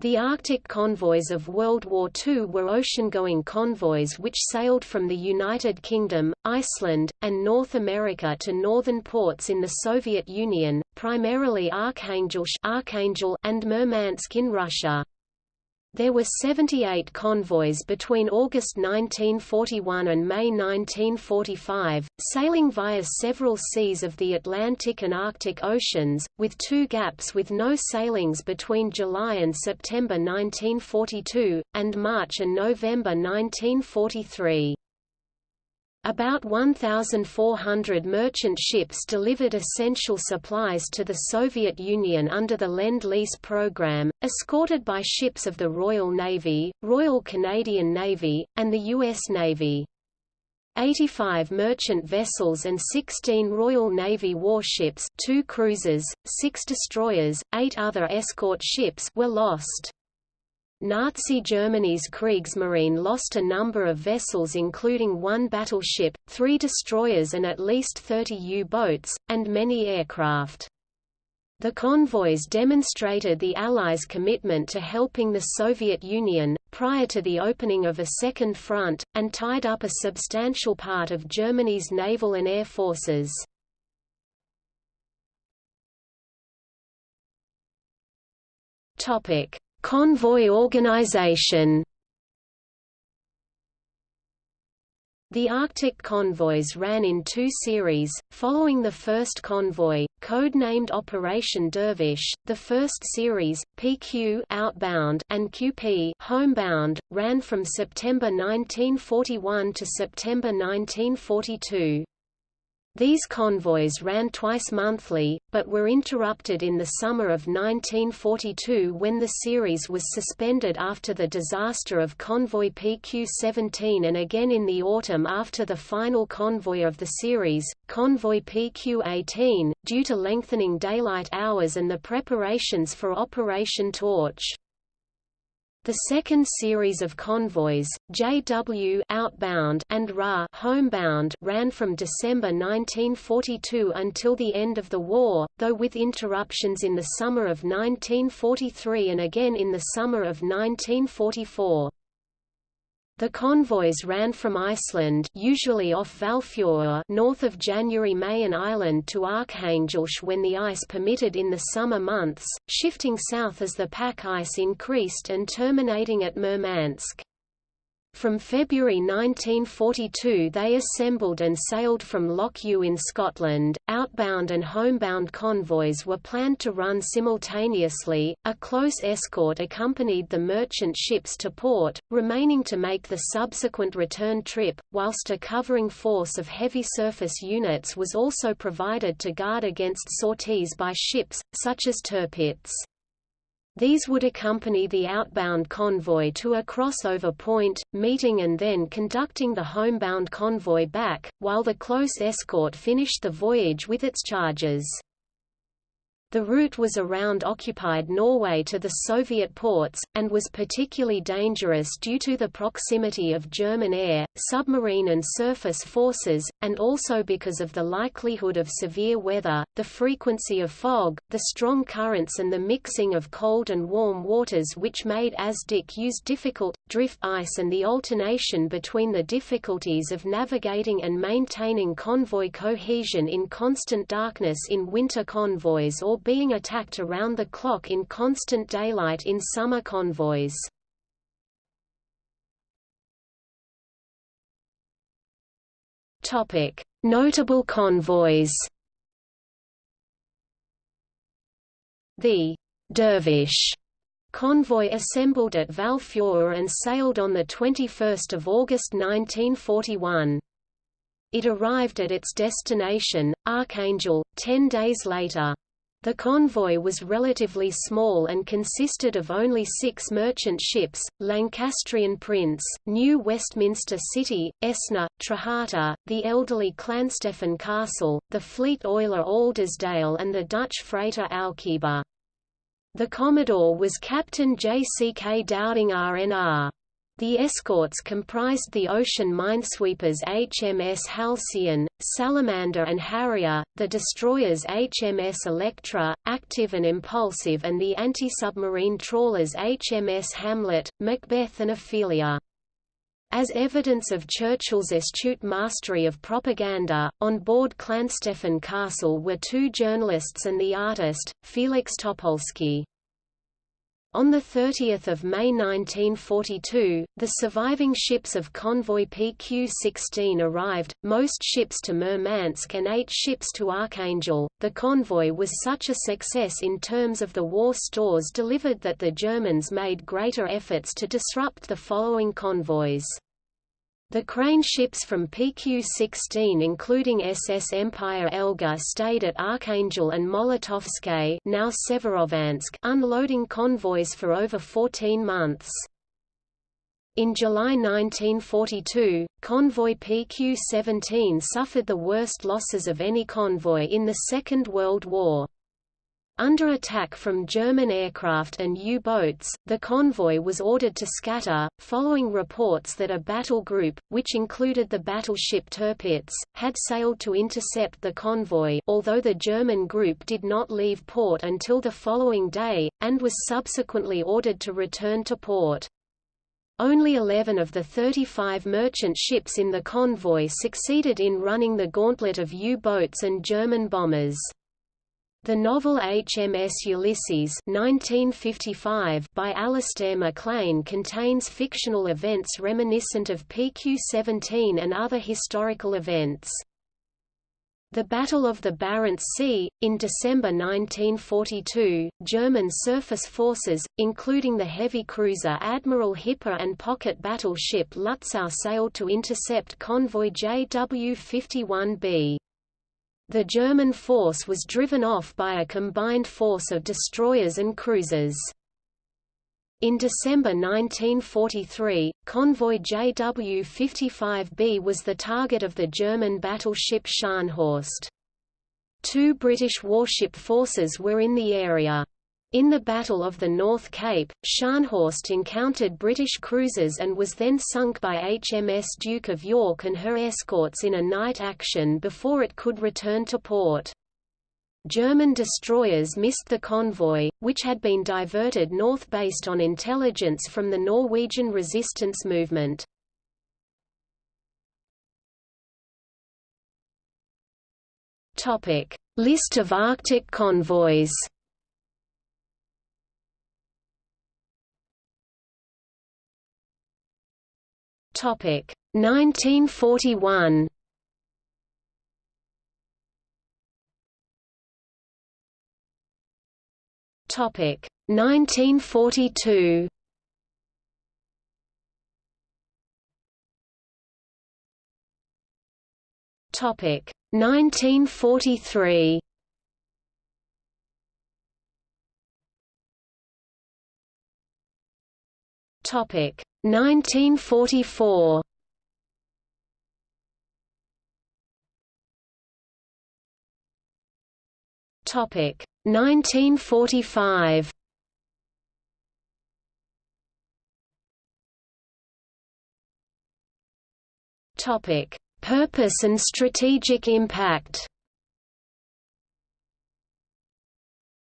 The Arctic convoys of World War II were ocean-going convoys which sailed from the United Kingdom, Iceland, and North America to northern ports in the Soviet Union, primarily Archangel and Murmansk in Russia. There were 78 convoys between August 1941 and May 1945, sailing via several seas of the Atlantic and Arctic Oceans, with two gaps with no sailings between July and September 1942, and March and November 1943. About 1,400 merchant ships delivered essential supplies to the Soviet Union under the Lend-Lease program, escorted by ships of the Royal Navy, Royal Canadian Navy, and the U.S. Navy. 85 merchant vessels and 16 Royal Navy warships two cruisers, six destroyers, eight other escort ships were lost. Nazi Germany's Kriegsmarine lost a number of vessels including one battleship, three destroyers and at least 30 U-boats, and many aircraft. The convoys demonstrated the Allies' commitment to helping the Soviet Union, prior to the opening of a second front, and tied up a substantial part of Germany's naval and air forces. Topic. Convoy organization The Arctic convoys ran in two series, following the first convoy, code-named Operation Dervish. The first series, PQ outbound and QP homebound, ran from September 1941 to September 1942. These convoys ran twice monthly, but were interrupted in the summer of 1942 when the series was suspended after the disaster of convoy PQ-17 and again in the autumn after the final convoy of the series, convoy PQ-18, due to lengthening daylight hours and the preparations for Operation Torch. The second series of convoys, JW outbound and RA homebound, ran from December 1942 until the end of the war, though with interruptions in the summer of 1943 and again in the summer of 1944. The convoys ran from Iceland usually off Hvalfjord north of Jan Mayen Island to Arkhangelsk when the ice permitted in the summer months, shifting south as the pack ice increased and terminating at Murmansk. From February 1942 they assembled and sailed from Loch Ewe in Scotland. Outbound and homebound convoys were planned to run simultaneously. A close escort accompanied the merchant ships to port, remaining to make the subsequent return trip, whilst a covering force of heavy surface units was also provided to guard against sorties by ships, such as Tirpitz. These would accompany the outbound convoy to a crossover point, meeting and then conducting the homebound convoy back, while the close escort finished the voyage with its charges. The route was around occupied Norway to the Soviet ports, and was particularly dangerous due to the proximity of German air, submarine and surface forces, and also because of the likelihood of severe weather, the frequency of fog, the strong currents and the mixing of cold and warm waters which made ASDIC use difficult, drift ice and the alternation between the difficulties of navigating and maintaining convoy cohesion in constant darkness in winter convoys or being attacked around the clock in constant daylight in summer convoys. Notable convoys. The Dervish convoy assembled at Hvalfjord and sailed on 21 August 1941. It arrived at its destination, Archangel, ten days later. The convoy was relatively small and consisted of only six merchant ships, Lancastrian Prince, New Westminster City, Esna, Trahata, the elderly Llanstefan Castle, the fleet oiler Aldersdale and the Dutch freighter Alkiba. The Commodore was Captain J. C. K. Dowding RNR. The escorts comprised the ocean minesweepers HMS Halcyon, Salamander and Harrier, the destroyers HMS Electra, Active and Impulsive and the anti-submarine trawlers HMS Hamlet, Macbeth and Ophelia. As evidence of Churchill's astute mastery of propaganda, on board Llanstefan Castle were two journalists and the artist, Feliks Topolski. On 30 May 1942, the surviving ships of convoy PQ-16 arrived, most ships to Murmansk and eight ships to Archangel. The convoy was such a success in terms of the war stores delivered that the Germans made greater efforts to disrupt the following convoys. The crane ships from PQ-16 including SS Empire Elga stayed at Archangel and Molotovskoye now Severodvinsk unloading convoys for over 14 months. In July 1942, convoy PQ-17 suffered the worst losses of any convoy in the Second World War. Under attack from German aircraft and U-boats, the convoy was ordered to scatter, following reports that a battle group, which included the battleship Tirpitz, had sailed to intercept the convoy although the German group did not leave port until the following day, and was subsequently ordered to return to port. Only 11 of the 35 merchant ships in the convoy succeeded in running the gauntlet of U-boats and German bombers. The novel HMS Ulysses 1955 by Alistair MacLean contains fictional events reminiscent of PQ-17 and other historical events. The Battle of the Barents Sea, in December 1942, German surface forces, including the heavy cruiser Admiral Hipper and pocket battleship Lutzow sailed to intercept convoy JW-51B. The German force was driven off by a combined force of destroyers and cruisers. In December 1943, convoy JW-55B was the target of the German battleship Scharnhorst. Two British warship forces were in the area. In the Battle of the North Cape, Scharnhorst encountered British cruisers and was then sunk by HMS Duke of York and her escorts in a night action before it could return to port. German destroyers missed the convoy, which had been diverted north based on intelligence from the Norwegian resistance movement. List of Arctic convoys Topic 1941. Topic 1942. Topic 1943. Topic. 1944 Topic. 1945 Topic. Purpose and strategic impact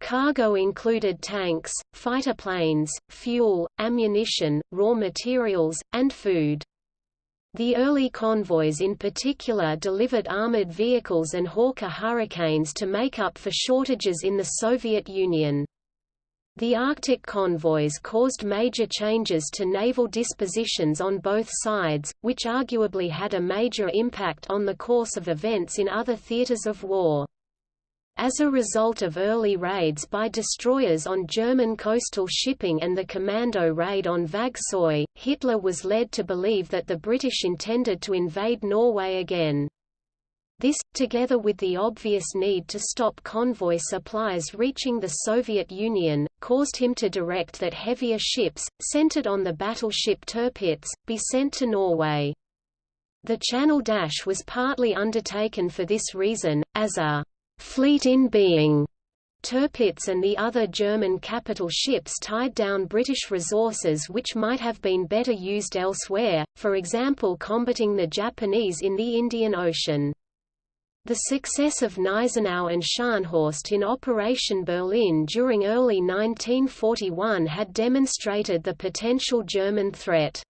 Cargo included tanks, fighter planes, fuel, ammunition, raw materials, and food. The early convoys in particular delivered armored vehicles and Hawker Hurricanes to make up for shortages in the Soviet Union. The Arctic convoys caused major changes to naval dispositions on both sides, which arguably had a major impact on the course of events in other theaters of war. As a result of early raids by destroyers on German coastal shipping and the commando raid on Vagsoy, Hitler was led to believe that the British intended to invade Norway again. This, together with the obvious need to stop convoy supplies reaching the Soviet Union, caused him to direct that heavier ships, centered on the battleship Tirpitz, be sent to Norway. The Channel Dash was partly undertaken for this reason, as a fleet in being Tirpitz and the other German capital ships tied down British resources which might have been better used elsewhere, for example combating the Japanese in the Indian Ocean. The success of Gneisenau and Scharnhorst in Operation Berlin during early 1941 had demonstrated the potential German threat.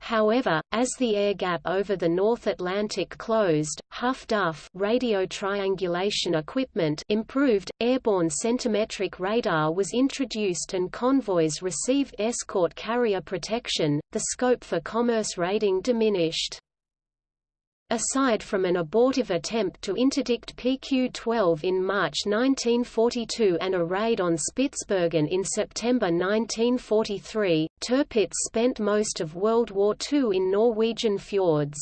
However, as the air gap over the North Atlantic closed, Huff-Duff radio triangulation equipment improved, airborne centimetric radar was introduced and convoys received escort carrier protection, the scope for commerce raiding diminished. Aside from an abortive attempt to interdict PQ-12 in March 1942 and a raid on Spitsbergen in September 1943, Tirpitz spent most of World War II in Norwegian fjords.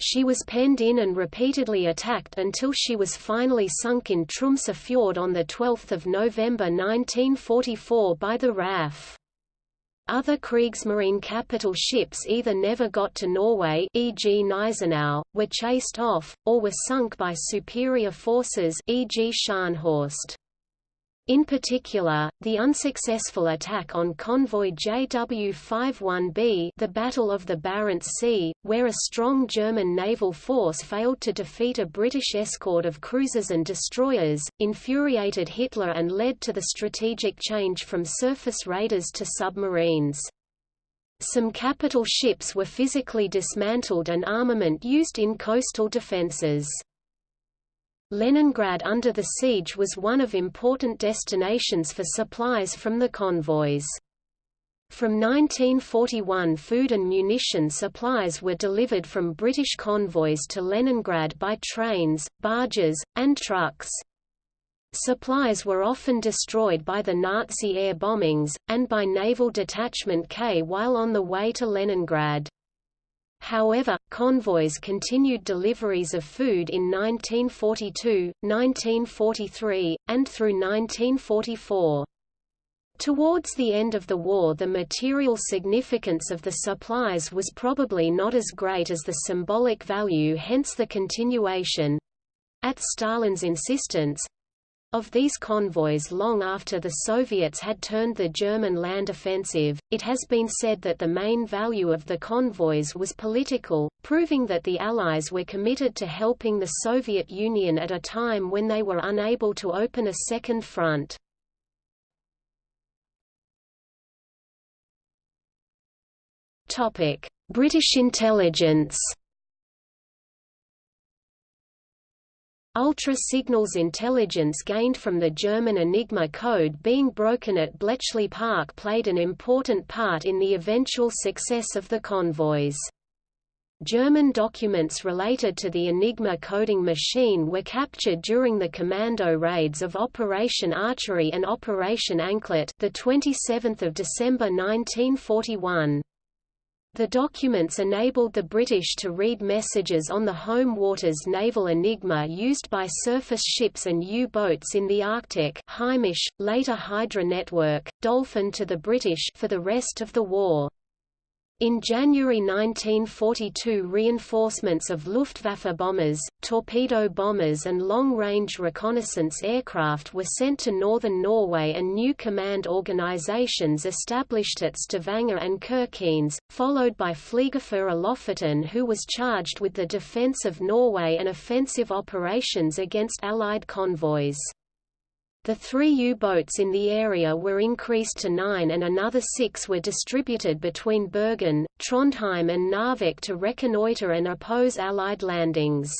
She was penned in and repeatedly attacked until she was finally sunk in Tromsø Fjord on 12 November 1944 by the RAF. Other Kriegsmarine capital ships either never got to Norway e.g. Gneisenau, were chased off, or were sunk by superior forces e.g. Scharnhorst. In particular, the unsuccessful attack on convoy JW-51B the Battle of the Barents Sea, where a strong German naval force failed to defeat a British escort of cruisers and destroyers, infuriated Hitler and led to the strategic change from surface raiders to submarines. Some capital ships were physically dismantled and armament used in coastal defences. Leningrad under the siege was one of important destinations for supplies from the convoys. From 1941 food and munition supplies were delivered from British convoys to Leningrad by trains, barges, and trucks. Supplies were often destroyed by the Nazi air bombings, and by Naval Detachment K while on the way to Leningrad. However, convoys continued deliveries of food in 1942, 1943, and through 1944. Towards the end of the war the material significance of the supplies was probably not as great as the symbolic value hence the continuation—at Stalin's insistence, of these convoys long after the Soviets had turned the German land offensive, it has been said that the main value of the convoys was political, proving that the Allies were committed to helping the Soviet Union at a time when they were unable to open a second front. British intelligence Ultra signals intelligence gained from the German Enigma code being broken at Bletchley Park played an important part in the eventual success of the convoys. German documents related to the Enigma coding machine were captured during the commando raids of Operation Archery and Operation Anklet the 27th of December 1941. The documents enabled the British to read messages on the home waters naval Enigma used by surface ships and U-boats in the Arctic Heimisch, later Hydra Network, Dolphin to the British for the rest of the war. In January 1942 reinforcements of Luftwaffe bombers, torpedo bombers and long-range reconnaissance aircraft were sent to northern Norway and new command organizations established at Stavanger and Kirkenes, followed by Fliegerführer Lofoten who was charged with the defense of Norway and offensive operations against Allied convoys. The three U-boats in the area were increased to nine and another six were distributed between Bergen, Trondheim and Narvik to reconnoiter and oppose Allied landings.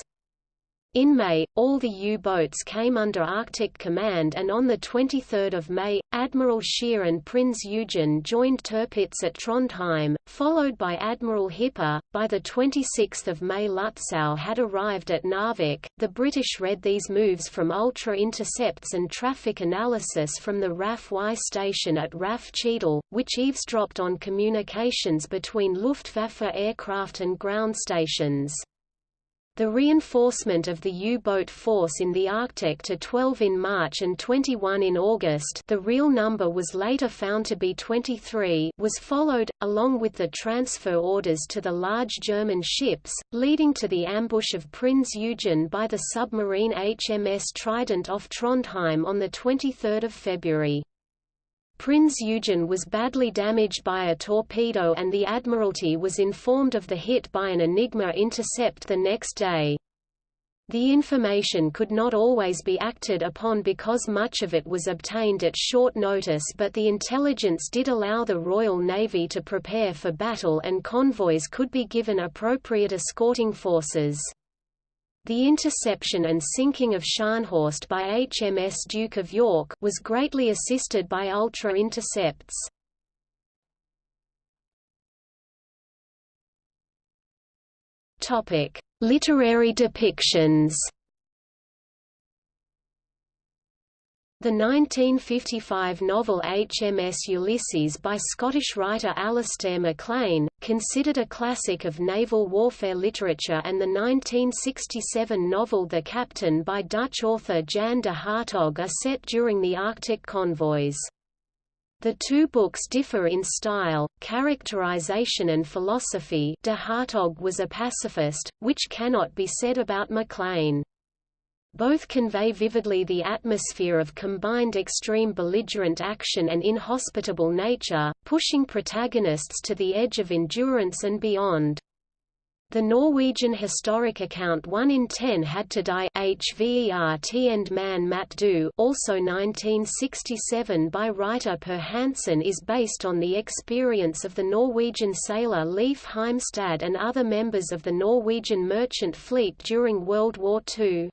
In May, all the U-boats came under Arctic Command and on 23 May, Admiral Scheer and Prinz Eugen joined Tirpitz at Trondheim, followed by Admiral Hipper. By 26 May Lutzow had arrived at Narvik. The British read these moves from ultra intercepts and traffic analysis from the RAF Y station at RAF Cheadle, which eavesdropped on communications between Luftwaffe aircraft and ground stations. The reinforcement of the U-boat force in the Arctic to 12 in March and 21 in August the real number was later found to be 23 was followed, along with the transfer orders to the large German ships, leading to the ambush of Prinz Eugen by the submarine HMS Trident off Trondheim on 23 February. Prinz Eugen was badly damaged by a torpedo and the Admiralty was informed of the hit by an Enigma intercept the next day. The information could not always be acted upon because much of it was obtained at short notice but the intelligence did allow the Royal Navy to prepare for battle and convoys could be given appropriate escorting forces. The interception and sinking of Scharnhorst by HMS Duke of York was greatly assisted by ultra intercepts. Topic: Literary depictions. The 1955 novel HMS Ulysses by Scottish writer Alistair MacLean, considered a classic of naval warfare literature and the 1967 novel The Captain by Dutch author Jan de Hartog are set during the Arctic convoys. The two books differ in style, characterization and philosophy de Hartog was a pacifist, which cannot be said about MacLean. Both convey vividly the atmosphere of combined extreme belligerent action and inhospitable nature, pushing protagonists to the edge of endurance and beyond. The Norwegian historic account 1 in 10 had to die HVERT and man Matt Do also 1967 by writer Per Hansen is based on the experience of the Norwegian sailor Leif Heimstad and other members of the Norwegian merchant fleet during World War II.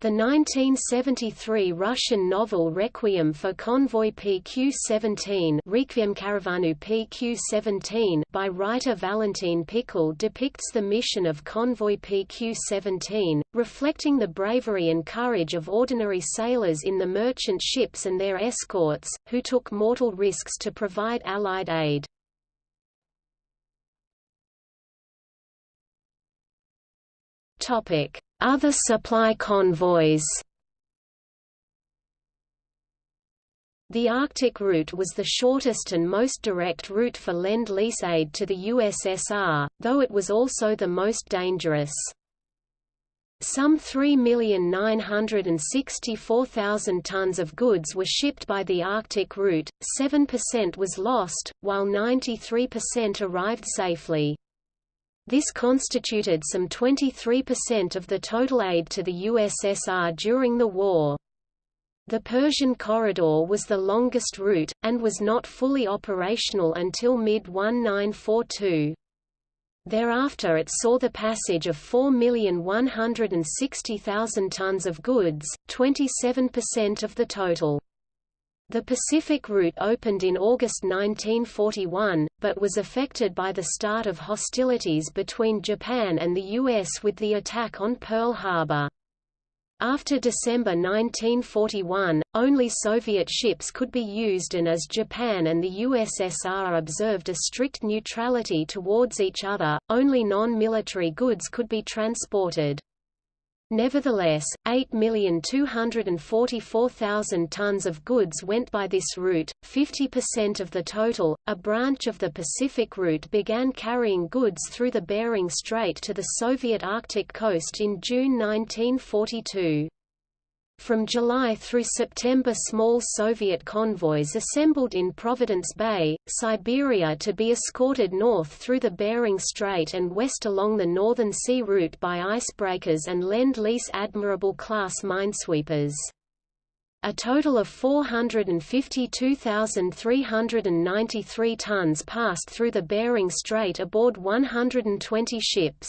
The 1973 Russian novel Requiem for Convoy PQ-17 Requiem Karavanu PQ-17 by writer Valentin Pikul depicts the mission of Convoy PQ-17, reflecting the bravery and courage of ordinary sailors in the merchant ships and their escorts, who took mortal risks to provide Allied aid. Topic other supply convoys The Arctic route was the shortest and most direct route for Lend-Lease aid to the USSR, though it was also the most dangerous. Some 3,964,000 tons of goods were shipped by the Arctic route, 7% was lost, while 93% arrived safely. This constituted some 23% of the total aid to the USSR during the war. The Persian Corridor was the longest route, and was not fully operational until mid-1942. Thereafter it saw the passage of 4,160,000 tons of goods, 27% of the total. The Pacific route opened in August 1941, but was affected by the start of hostilities between Japan and the U.S. with the attack on Pearl Harbor. After December 1941, only Soviet ships could be used and as Japan and the USSR observed a strict neutrality towards each other, only non-military goods could be transported. Nevertheless, 8,244,000 tons of goods went by this route, 50% of the total. A branch of the Pacific route began carrying goods through the Bering Strait to the Soviet Arctic coast in June 1942. From July through September small Soviet convoys assembled in Providence Bay, Siberia to be escorted north through the Bering Strait and west along the Northern Sea route by icebreakers and Lend-Lease Admirable-class minesweepers. A total of 452,393 tons passed through the Bering Strait aboard 120 ships.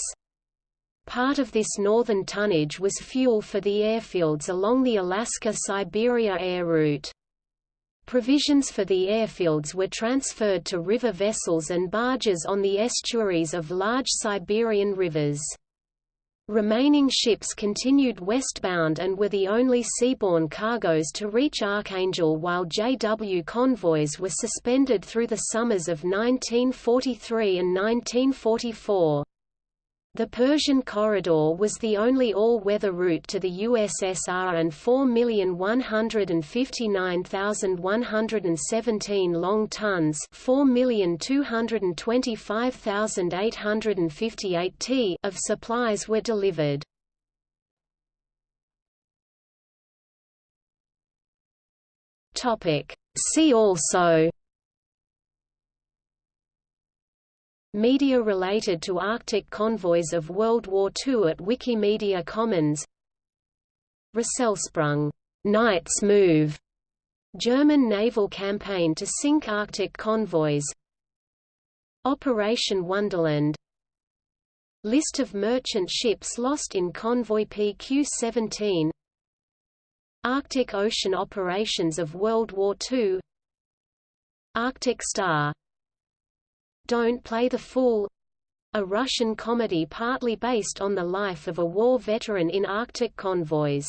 Part of this northern tonnage was fuel for the airfields along the Alaska-Siberia air route. Provisions for the airfields were transferred to river vessels and barges on the estuaries of large Siberian rivers. Remaining ships continued westbound and were the only seaborne cargoes to reach Archangel while JW convoys were suspended through the summers of 1943 and 1944. The Persian Corridor was the only all-weather route to the USSR and 4,159,117 long tons 4,225,858 t of supplies were delivered. See also Media related to Arctic convoys of World War II at Wikimedia Commons. Rösselsprung Knight's Move, German naval campaign to sink Arctic convoys. Operation Wonderland. List of merchant ships lost in convoy PQ-17 Arctic Ocean operations of World War II Arctic Star don't Play the Fool a Russian comedy partly based on the life of a war veteran in Arctic convoys.